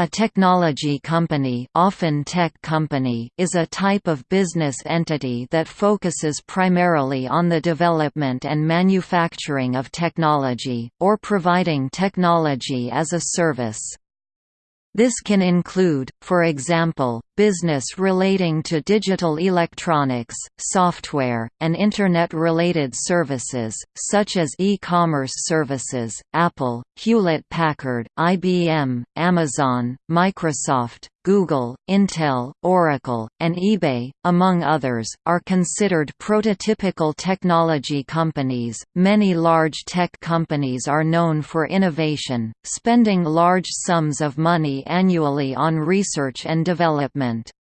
A technology company, often tech company is a type of business entity that focuses primarily on the development and manufacturing of technology, or providing technology as a service. This can include, for example, business relating to digital electronics, software, and Internet-related services, such as e-commerce services. Apple, Hewlett-Packard, IBM, Amazon, Microsoft, Google, Intel, Oracle, and eBay, among others, are considered prototypical technology companies. Many large tech companies are known for innovation, spending large sums of money annually on research and development.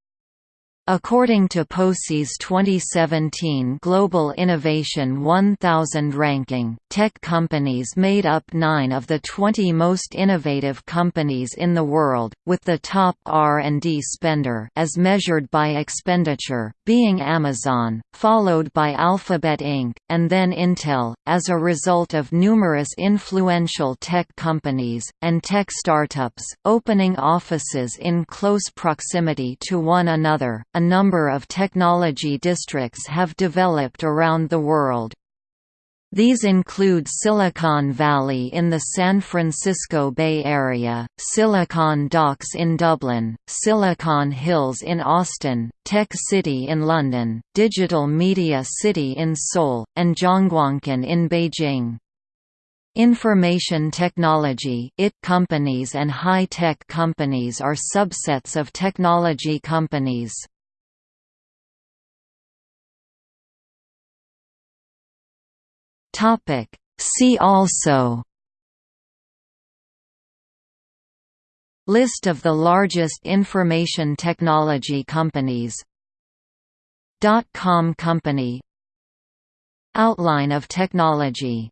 According to POSI's 2017 Global Innovation 1000 ranking, tech companies made up 9 of the 20 most innovative companies in the world, with the top R&D spender as measured by expenditure, being Amazon, followed by Alphabet Inc., and then Intel, as a result of numerous influential tech companies, and tech startups, opening offices in close proximity to one another a number of technology districts have developed around the world. These include Silicon Valley in the San Francisco Bay Area, Silicon Docks in Dublin, Silicon Hills in Austin, Tech City in London, Digital Media City in Seoul, and Zhongguancun in Beijing. Information technology IT companies and high-tech companies are subsets of technology companies. Topic. See also. List of the largest information technology companies. Dot-com company. Outline of technology